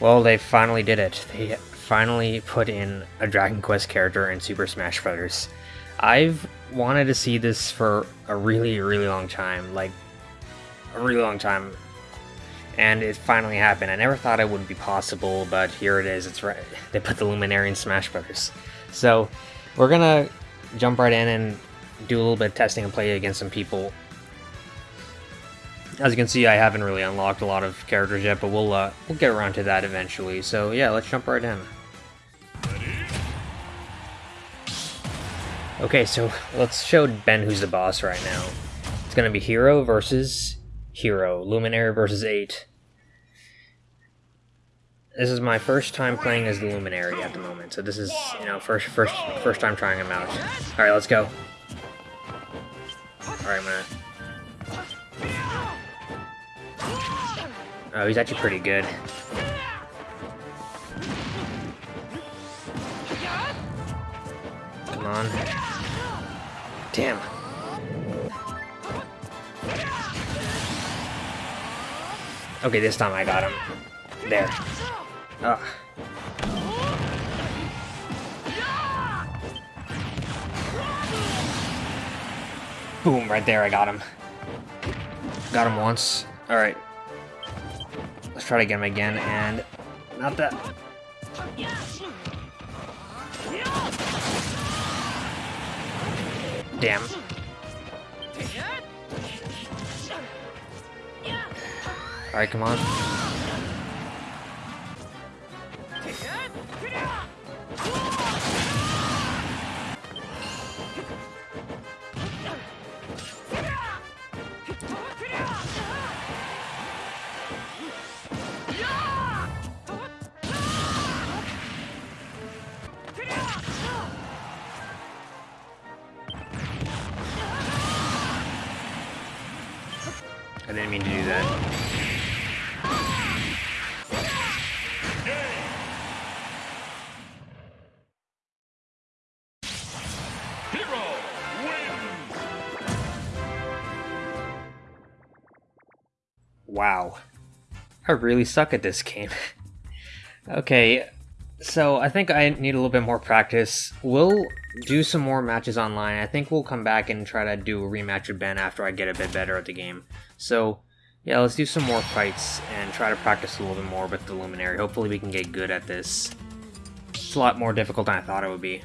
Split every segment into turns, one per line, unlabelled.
Well, they finally did it. They finally put in a Dragon Quest character in Super Smash Bros. I've wanted to see this for a really, really long time. Like, a really long time. And it finally happened. I never thought it would be possible, but here it is. It's right. They put the Luminary in Smash Bros. So, we're gonna jump right in and do a little bit of testing and play against some people as you can see, I haven't really unlocked a lot of characters yet, but we'll uh, we'll get around to that eventually. So yeah, let's jump right in. Okay, so let's show Ben who's the boss right now. It's gonna be Hero versus Hero, Luminary versus 8. This is my first time playing as the Luminary at the moment, so this is, you know, first first first time trying him out. Alright, let's go. Alright, I'm gonna Oh, he's actually pretty good. Come on. Damn. Okay, this time I got him. There. Ugh. Boom, right there, I got him. Got him once. Alright, Let's try to get him again, and not that. Damn. Alright, come on. Wow. I really suck at this game. okay, so I think I need a little bit more practice. We'll do some more matches online. I think we'll come back and try to do a rematch with Ben after I get a bit better at the game. So yeah, let's do some more fights and try to practice a little bit more with the Luminary. Hopefully we can get good at this. It's a lot more difficult than I thought it would be.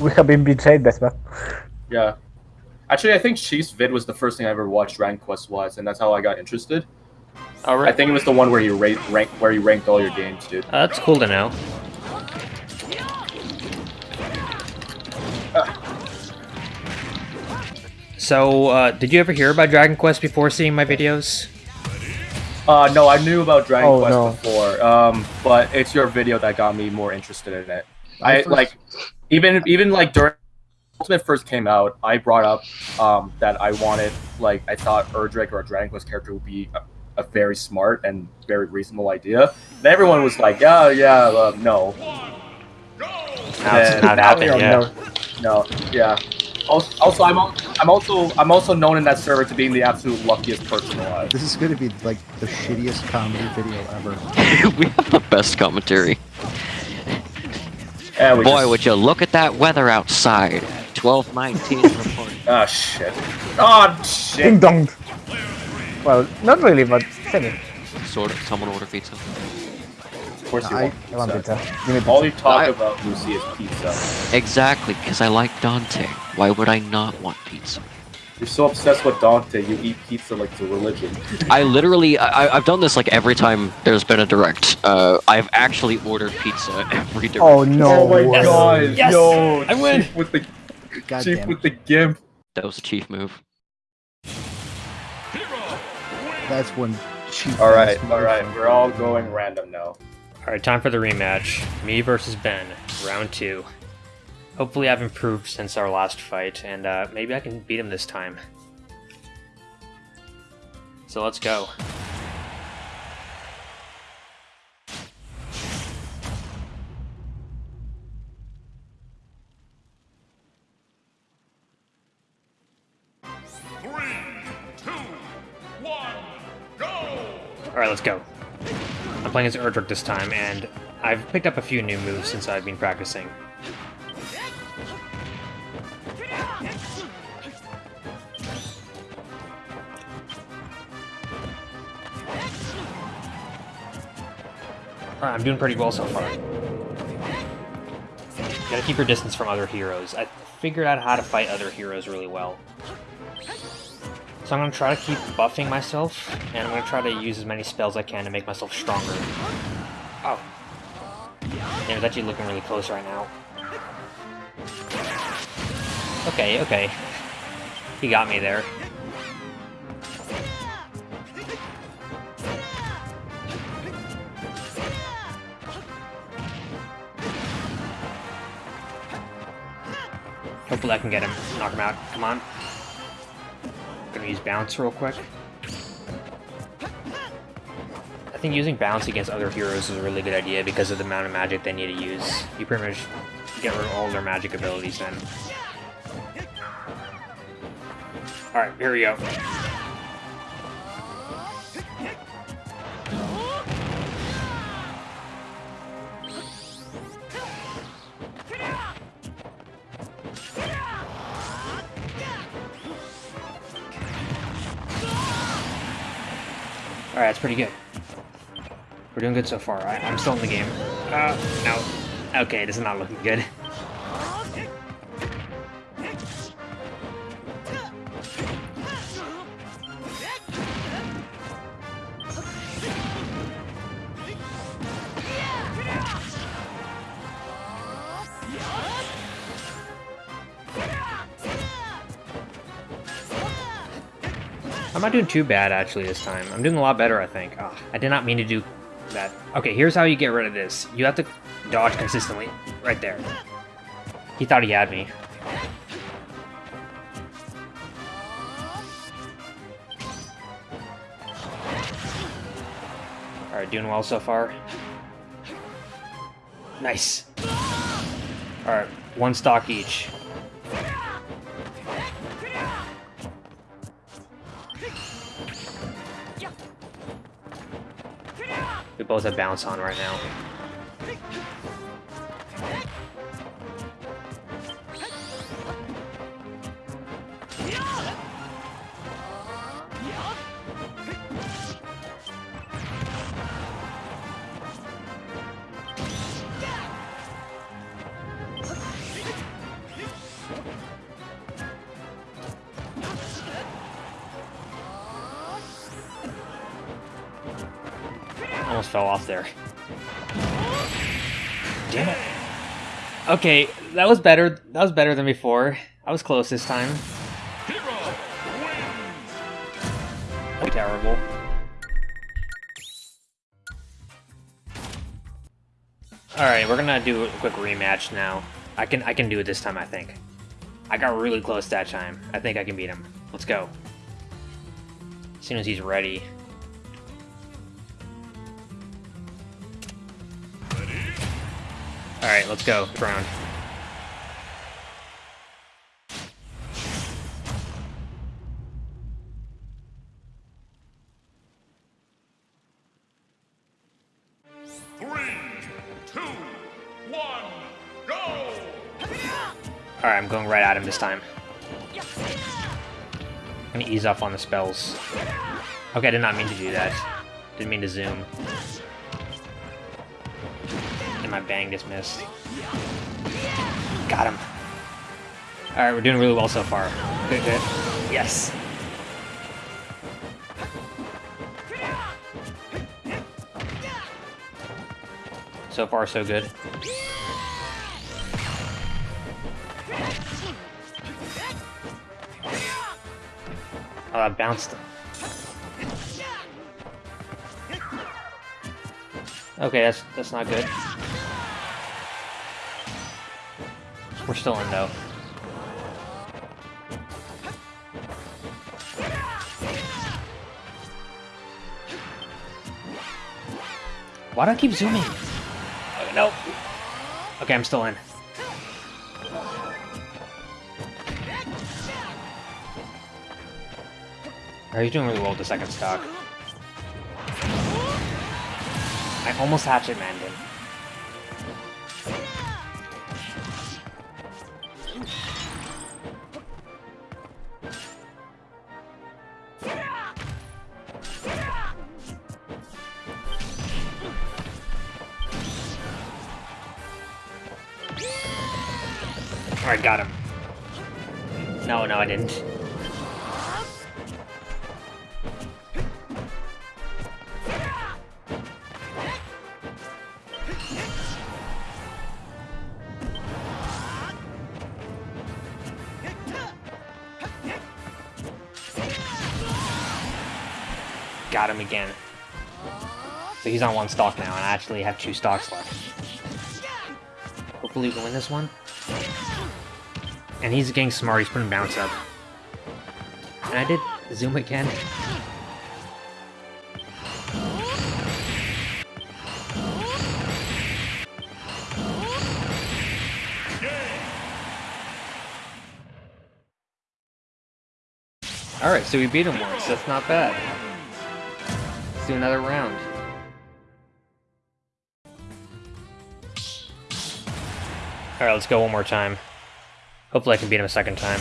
We have been betrayed, Vespa.
Yeah. Actually, I think Chief's vid was the first thing I ever watched Dragon Quest wise, and that's how I got interested.
All right.
I think it was the one where you rate rank where you ranked all your games, dude.
Uh, that's cool to know. So, uh, did you ever hear about Dragon Quest before seeing my videos?
Uh, no, I knew about Dragon
Oh,
Quest
no.
before, um, but it's your video that got me more interested in it. I
first-
like, even even like during Ultimate first came out, I brought up um, that I wanted like I thought Erdrick or a Dragon Quest character would be a, a very smart and very reasonable idea. And everyone was like, yeah, yeah, uh, no,
Now it's
Yeah.
not happening yet.
no.
no, yeah. Also, also I'm, I'm also I'm also known in that server to being the absolute luckiest person alive.
This is gonna be like the shittiest comedy video ever.
we have the best commentary.
Yeah, we
Boy,
just-
would you look at that weather outside. 1219 reporting.
Oh shit. Oh shit.
Ding dong. Well, not really, but semi.
Sort of. Someone order pizza.
Of course you
I-
want
I want
pizza.
pizza. Give me
All you talk
I-
about, Lucy, is pizza.
Exactly, because I like Dante. Why would I not want pizza?
You're so obsessed with Dante, you eat pizza like it's a religion.
I literally, I, I- I've done this like every time there's been a direct. Uh, I've actually ordered pizza every direct.
Oh no.
oh my
way.
god,
Yes!
yo,
I win!
With the
God
chief with the gimp.
That was a chief move.
That's when chief.
All right,
ass
all right, we're all going random now.
All right, time for the rematch. Me versus Ben, round two. Hopefully, I've improved since our last fight, and uh, maybe I can beat him this time. So let's go.
Three, two, one, go!
All right, let's go. I'm playing as Erdrick this time, and I've picked up a few new moves since I've been practicing. I'm doing pretty well so far. Gotta keep your distance from other heroes. I figured out how to fight other heroes really well. So I'm gonna try to keep buffing myself, and I'm gonna try to use as many spells I can to make myself stronger. Oh. Damn, it's actually looking really close right now. Okay, okay. He got me there. Hopefully I can get him, knock him out. Come on. Gonna use bounce real quick. I think using bounce against other heroes is a really good idea because of the amount of magic they need to use. You pretty much get rid of all their magic abilities then. Alright, here we go. Pretty good. We're doing good so far. I, I'm still in the game. Uh, no. Okay, this is not looking good. I'm not doing too bad actually this time. I'm doing a lot better, I think. Ah, I did not mean to do that. Okay, here's how you get rid of this. You have to dodge consistently. Right there. He thought he had me. Alright, doing well so far. Nice. Alright, one stock each. Both have bounce on right now. Fell off there. Damn it. Okay, that was better. That was better than before. I was close this time.
Hero.
Terrible. Alright, we're gonna do a quick rematch now. I can I can do it this time, I think. I got really close that time. I think I can beat him. Let's go. As soon as he's ready. Alright, let's go. Round.
Three, two, one, go!
Alright, I'm going right at him this time. I'm gonna ease off on the spells. Okay, I did not mean to do that. Didn't mean to zoom. And my bang just missed. Got him. Alright, we're doing really well so far. Good, good. Yes. So far, so good. Oh, that bounced. Him. Okay, that's that's not good. We're still in though. Why do I keep zooming? Uh, oh, no. Okay, I'm still in. Are you doing really well with the second stock? I almost hatchet manned him. Alright, got him. No, no, I didn't. Got him again. So he's on one stock now, and I actually have two stocks left. Hopefully we can win this one. And he's getting smart, he's putting bounce up. And I did zoom again. Alright, so we beat him once, that's not bad. Let's do another round. Alright, let's go one more time. Hopefully I can beat him a second time.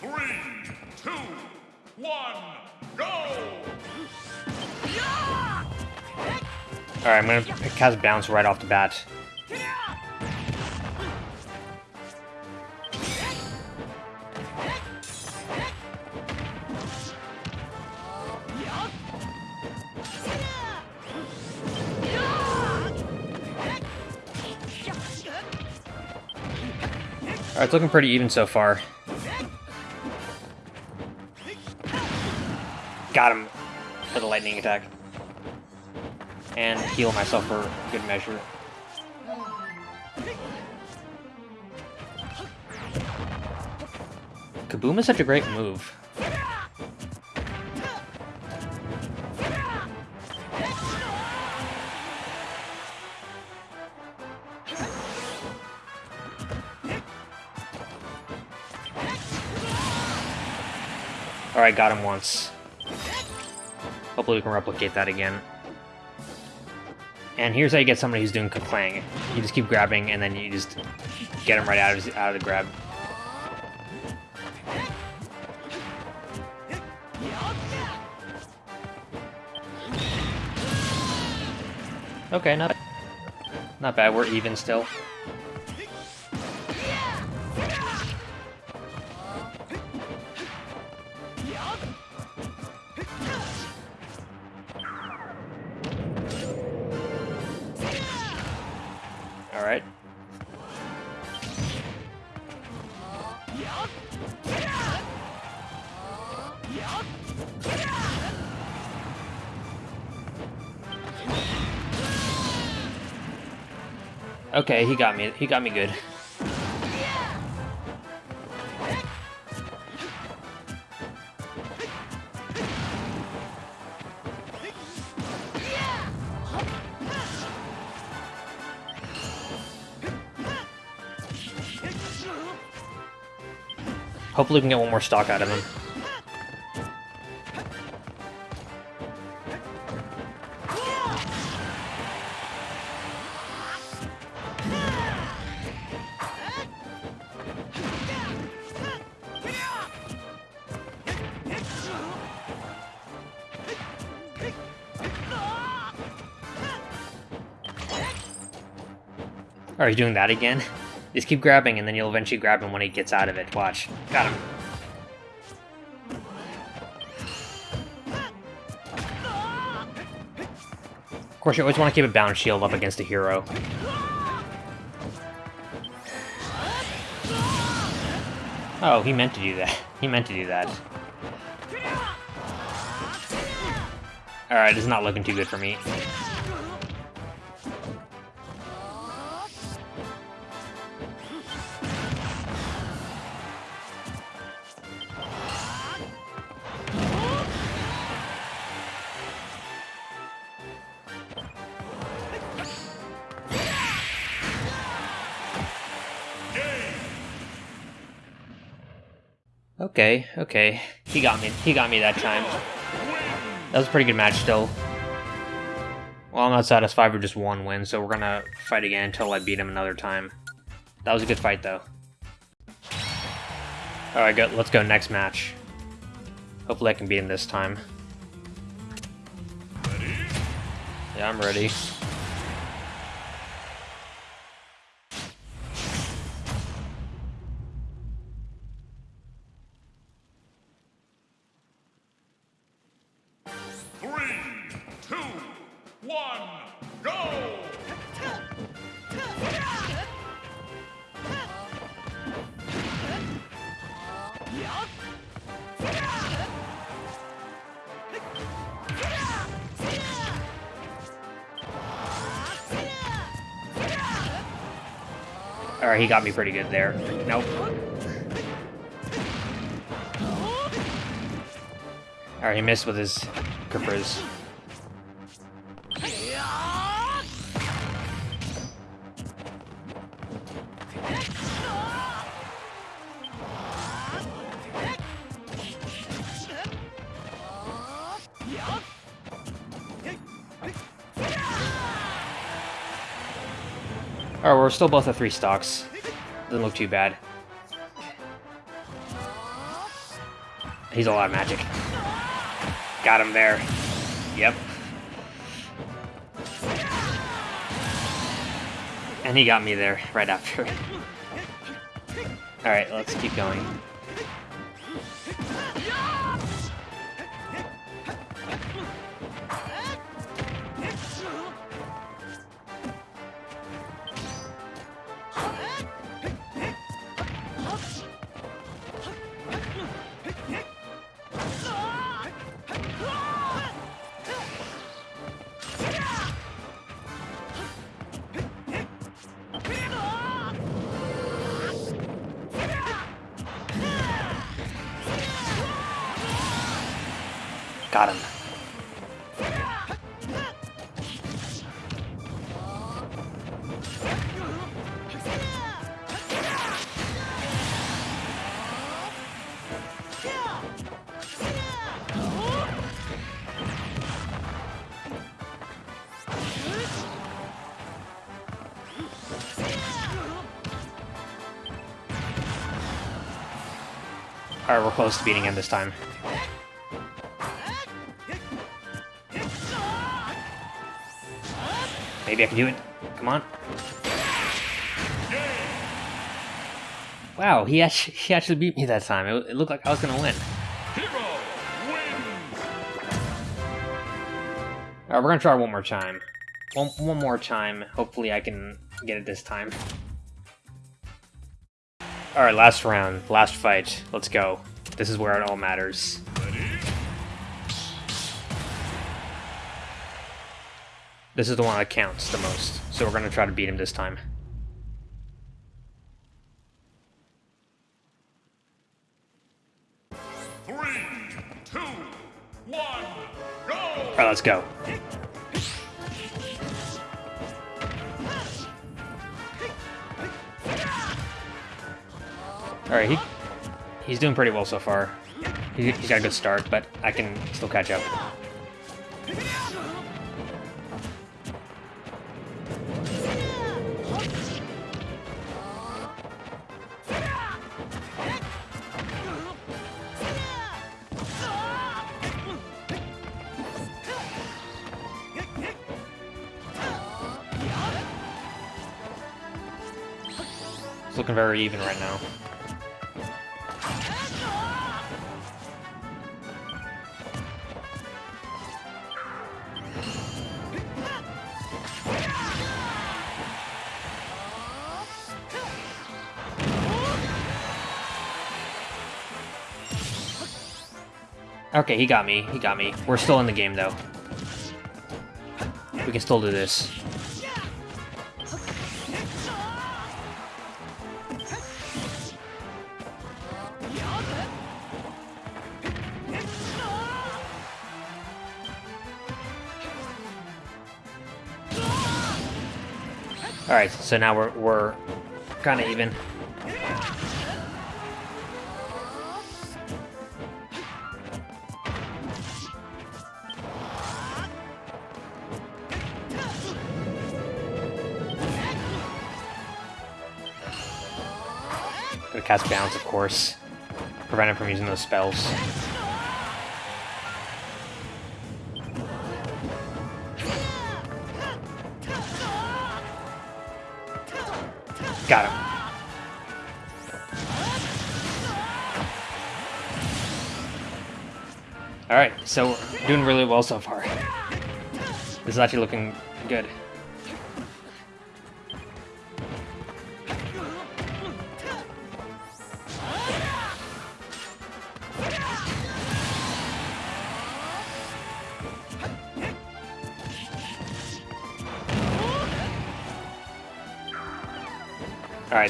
Three, two, one, go!
Alright, I'm gonna cast bounce right off the bat. Alright, it's looking pretty even so far. Got him for the lightning attack. And heal myself for good measure. Kaboom is such a great move. Alright, got him once. Hopefully we can replicate that again. And here's how you get somebody who's doing Kaclang. You just keep grabbing, and then you just get him right out of, out of the grab. Okay, not not bad. We're even still. Okay, he got me. He got me good. Hopefully we can get one more stock out of him. Are you doing that again? Just keep grabbing and then you'll eventually grab him when he gets out of it. Watch. Got him. Of course, you always want to keep a bound shield up against a hero. Oh, he meant to do that. He meant to do that. Alright, it's not looking too good for me. Okay, okay. He got me. He got me that time. That was a pretty good match still. Well, I'm not satisfied with just one win, so we're gonna fight again until I beat him another time. That was a good fight, though. Alright, go, let's go next match. Hopefully I can beat him this time. Yeah, I'm ready. Alright, he got me pretty good there. Nope. Alright, he missed with his grippers. Alright, we're still both at three stocks. Doesn't look too bad. He's a lot of magic. Got him there. Yep. And he got me there right after. Alright, let's keep going. Got him. Alright, we're close to beating him this time. Maybe I can do it. Come on. Wow, he actually, he actually beat me that time. It, it looked like I was gonna win.
Hero!
Alright, we're gonna try one more time. One, one more time. Hopefully I can get it this time. Alright, last round. Last fight. Let's go. This is where it all matters. This is the one that counts the most, so we're going to try to beat him this time. Three, two, one, go! Alright, let's go. Alright, he, he's doing pretty well so far. He, he's got a good start, but I can still catch up. Looking very even right now. Okay, he got me. He got me. We're still in the game, though. We can still do this. Alright, so now we're, we're kind of even. Gonna cast Bounce, of course. Prevent him from using those spells. Got him. Alright, so doing really well so far. This is actually looking good.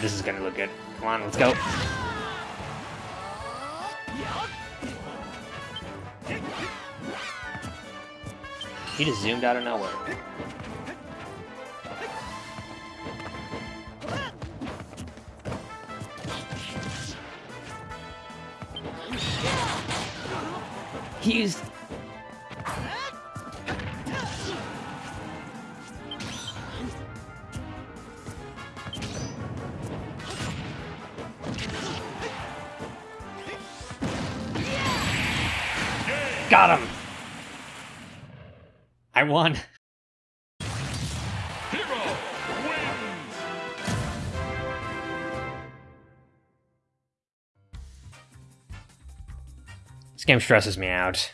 This is gonna look good. Come on, let's go. He just zoomed out of nowhere. He used... Got him! I won.
Hero wins.
This game stresses me out.